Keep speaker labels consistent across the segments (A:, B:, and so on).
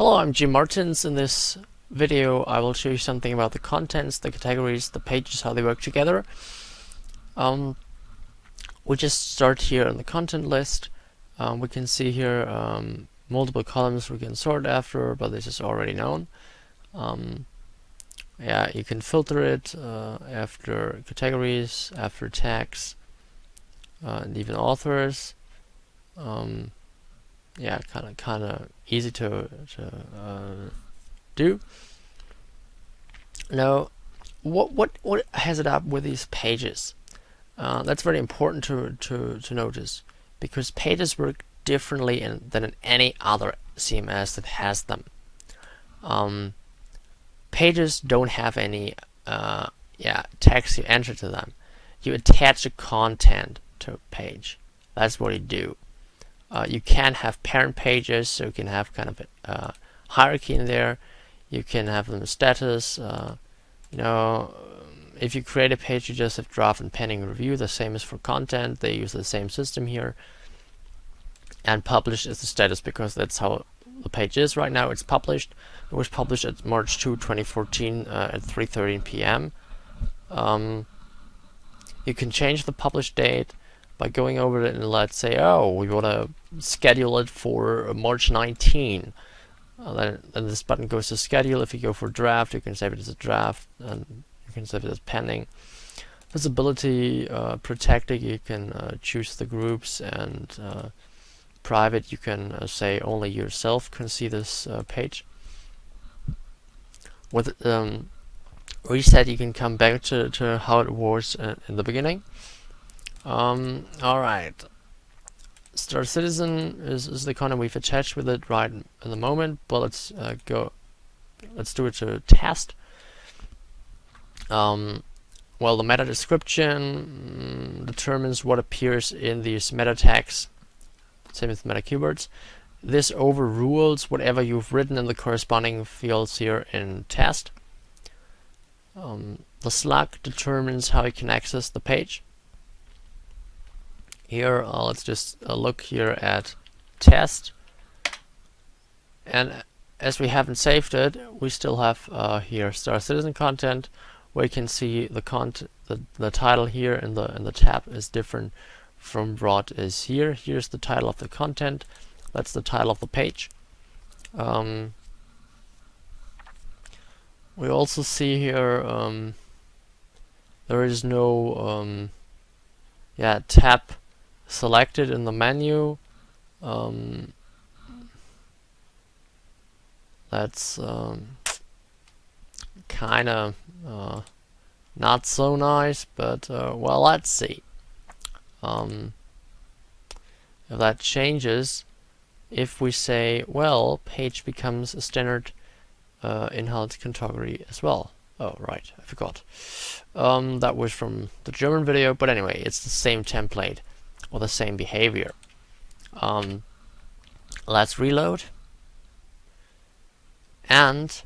A: Hello, I'm Jim Martins. In this video I will show you something about the contents, the categories, the pages, how they work together. Um, we just start here in the content list. Um, we can see here um, multiple columns we can sort after, but this is already known. Um, yeah, you can filter it uh, after categories, after tags, uh, and even authors. Um, yeah, kind of kind of easy to to uh, do. Now, what what what has it up with these pages? Uh, that's very important to to to notice because pages work differently in, than in any other CMS that has them. Um, pages don't have any uh, yeah text you enter to them. You attach the content to a page. That's what you do. Uh, you can have parent pages, so you can have kind of a uh, hierarchy in there. You can have them status. Uh, you know, if you create a page, you just have draft and pending review. The same is for content. They use the same system here. And publish is the status because that's how the page is right now. It's published. It was published at March 2, 2014 uh, at 3:13 p.m. Um, you can change the publish date by going over it and let's say, oh, we want to schedule it for March 19. Uh, then, this button goes to schedule. If you go for draft, you can save it as a draft, and you can save it as pending. Visibility uh, protected, you can uh, choose the groups, and uh, private, you can uh, say only yourself can see this uh, page. With um, reset, you can come back to, to how it was in the beginning. Um, Alright. Star Citizen is, is the content we've attached with it right in the moment, but let's uh, go, let's do it to test. Um, well, the meta description mm, determines what appears in these meta tags, same with meta keywords. This overrules whatever you've written in the corresponding fields here in test. Um, the slug determines how you can access the page here. Uh, let's just uh, look here at test. And as we haven't saved it we still have uh, here star citizen content. You can see the content the, the title here in the in the tab is different from what is here. Here's the title of the content. That's the title of the page. Um, we also see here um, there is no um, yeah tab selected in the menu. Um, that's um, kind of uh, not so nice, but uh, well, let's see. Um, if that changes, if we say, well, page becomes a standard uh, in-house category as well. Oh, right, I forgot. Um, that was from the German video, but anyway, it's the same template or the same behavior. Um, let's reload. And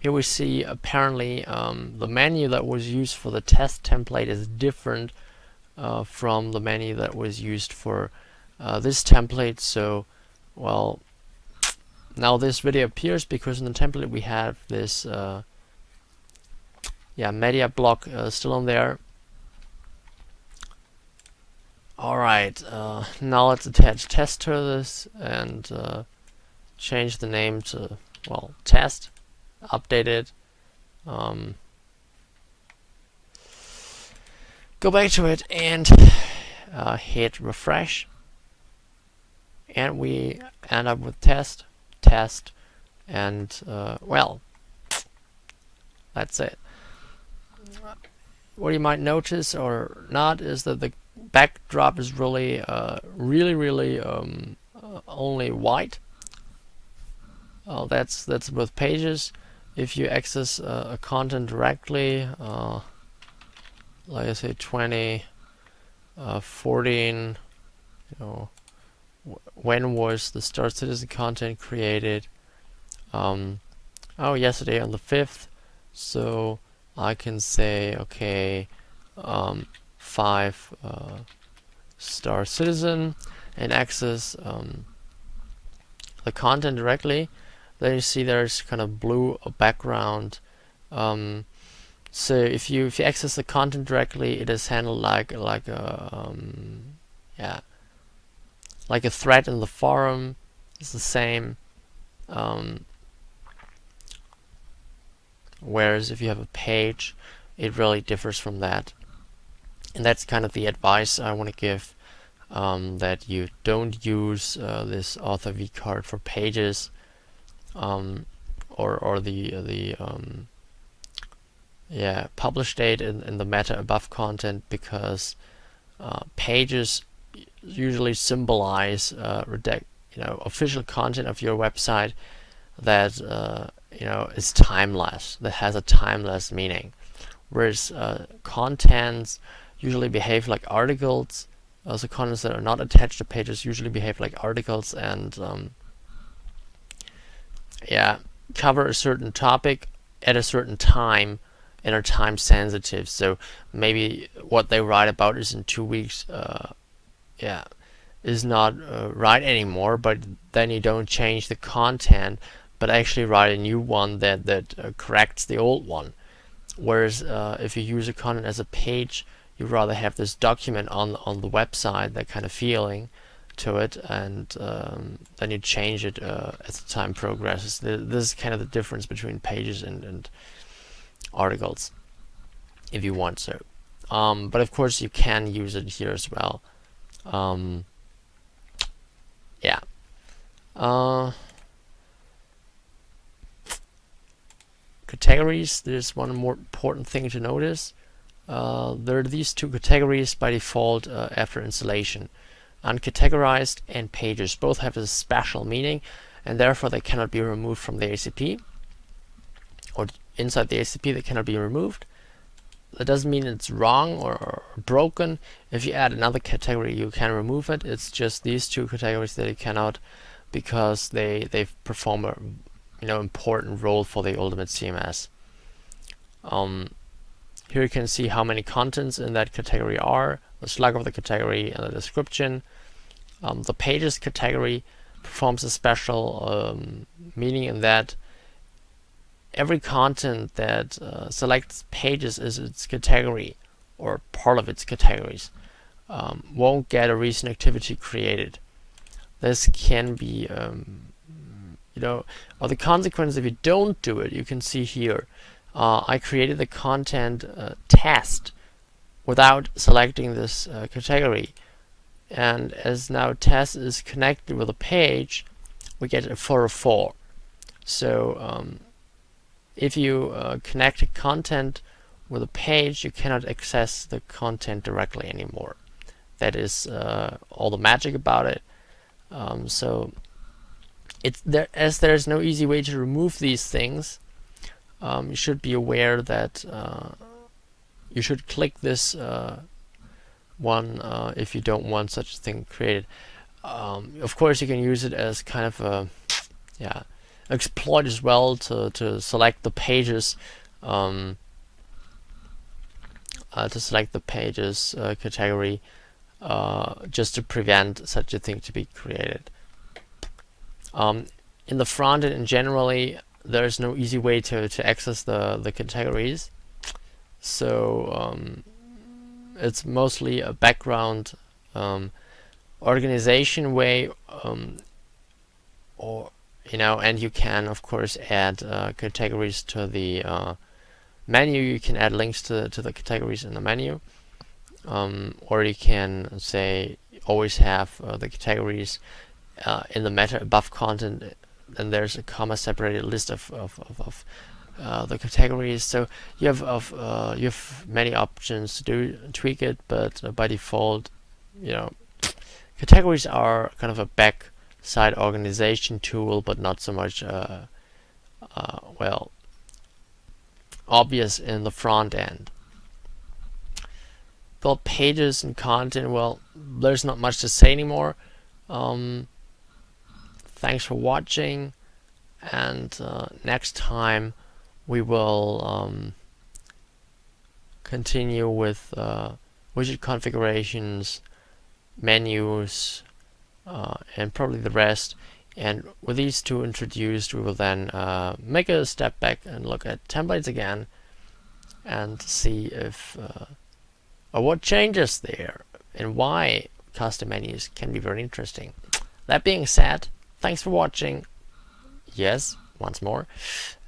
A: here we see apparently um, the menu that was used for the test template is different uh, from the menu that was used for uh, this template. So, well, now this video appears because in the template we have this uh, yeah media block uh, still on there Alright, uh, now let's attach test to this and uh, change the name to, well, test, update it. Um, go back to it and uh, hit refresh. And we end up with test, test, and, uh, well, that's it. What you might notice or not is that the backdrop is really, uh, really, really um, uh, only white. Uh, that's that's with pages. If you access uh, a content directly, uh, like I say, 20, uh, 14, you know, when was the Star Citizen content created? Um, oh, yesterday on the 5th. So I can say, okay, um, 5 uh, star citizen and access um, the content directly. Then you see there's kind of blue background. Um, so if you if you access the content directly it is handled like like a um, yeah like a thread in the forum. It's the same um, whereas if you have a page it really differs from that and that's kind of the advice I want to give um, that you don't use uh, this author v card for pages um, or or the the um, yeah publish date in, in the meta above content because uh, pages usually symbolize uh, you know official content of your website that uh, you know is timeless that has a timeless meaning. Whereas uh, contents usually behave like articles. Also contents that are not attached to pages usually behave like articles and um, yeah cover a certain topic at a certain time and are time sensitive. So maybe what they write about is in two weeks uh, yeah is not uh, right anymore but then you don't change the content but actually write a new one that that uh, corrects the old one. Whereas uh, if you use a content as a page you rather have this document on on the website, that kind of feeling to it, and um, then you change it uh, as time progresses. This is kind of the difference between pages and, and articles, if you want so. Um, but of course, you can use it here as well. Um, yeah. Uh, categories. There's one more important thing to notice. Uh, there are these two categories by default uh, after installation. Uncategorized and pages both have a special meaning and therefore they cannot be removed from the ACP or inside the ACP they cannot be removed. That doesn't mean it's wrong or, or broken. If you add another category you can remove it. It's just these two categories that you cannot because they they perform a you know important role for the ultimate CMS. Um, here you can see how many contents in that category are, the slug of the category, and the description. Um, the pages category performs a special um, meaning in that every content that uh, selects pages as its category or part of its categories um, won't get a recent activity created. This can be, um, you know, or the consequence if you don't do it, you can see here uh, I created the content uh, test without selecting this uh, category. And as now test is connected with a page we get a 404 so um, if you uh, connect content with a page you cannot access the content directly anymore. That is uh, all the magic about it. Um, so it's there as there's no easy way to remove these things um, you should be aware that uh, you should click this uh, one uh, if you don't want such a thing created. Um, of course, you can use it as kind of a yeah exploit as well to to select the pages. Um, uh, to select the pages uh, category uh, just to prevent such a thing to be created. Um, in the front end, generally, there's no easy way to, to access the, the categories. So um, it's mostly a background um, organization way um, or you know and you can of course add uh, categories to the uh, menu you can add links to, to the categories in the menu um, or you can say always have uh, the categories uh, in the meta above content then there's a comma separated list of, of, of, of uh, the categories. So you have of uh, you have many options to do tweak it, but uh, by default, you know, categories are kind of a back-side organization tool, but not so much uh, uh, well obvious in the front end. Build pages and content. Well, there's not much to say anymore. Um, Thanks for watching and uh, next time we will um, continue with uh, widget configurations, menus, uh, and probably the rest. And with these two introduced, we will then uh, make a step back and look at templates again and see if uh, or what changes there and why custom menus can be very interesting. That being said, Thanks for watching. Yes, once more.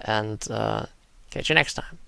A: And uh, catch you next time.